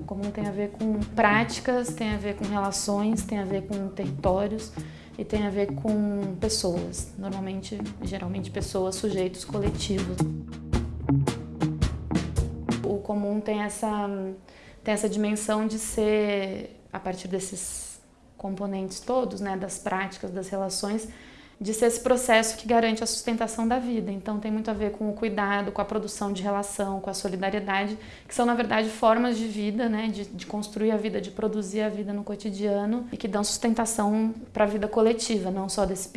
O comum tem a ver com práticas, tem a ver com relações, tem a ver com territórios e tem a ver com pessoas, normalmente, geralmente pessoas, sujeitos coletivos. O comum tem essa, tem essa dimensão de ser, a partir desses componentes todos, né, das práticas, das relações, de ser esse processo que garante a sustentação da vida. Então tem muito a ver com o cuidado, com a produção de relação, com a solidariedade, que são na verdade formas de vida, né, de, de construir a vida, de produzir a vida no cotidiano e que dão sustentação para a vida coletiva, não só desse,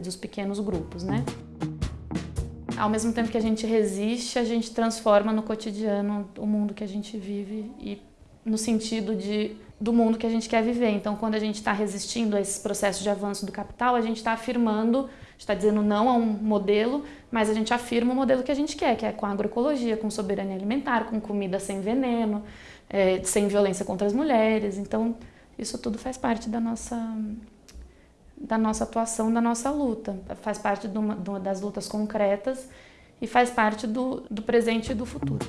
dos pequenos grupos, né. Ao mesmo tempo que a gente resiste, a gente transforma no cotidiano o mundo que a gente vive e no sentido de do mundo que a gente quer viver. Então, quando a gente está resistindo a esses processos de avanço do capital, a gente está afirmando, está dizendo não a um modelo, mas a gente afirma o modelo que a gente quer, que é com agroecologia, com soberania alimentar, com comida sem veneno, é, sem violência contra as mulheres. Então, isso tudo faz parte da nossa da nossa atuação, da nossa luta. Faz parte de uma, das lutas concretas e faz parte do, do presente e do futuro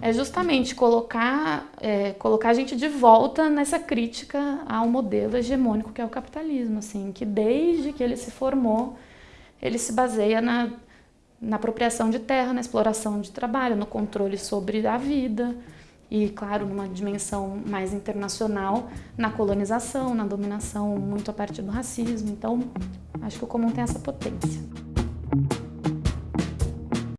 é justamente colocar, é, colocar a gente de volta nessa crítica ao modelo hegemônico que é o capitalismo, assim, que desde que ele se formou, ele se baseia na, na apropriação de terra, na exploração de trabalho, no controle sobre a vida e, claro, numa dimensão mais internacional, na colonização, na dominação, muito a partir do racismo. Então, acho que o comum tem essa potência.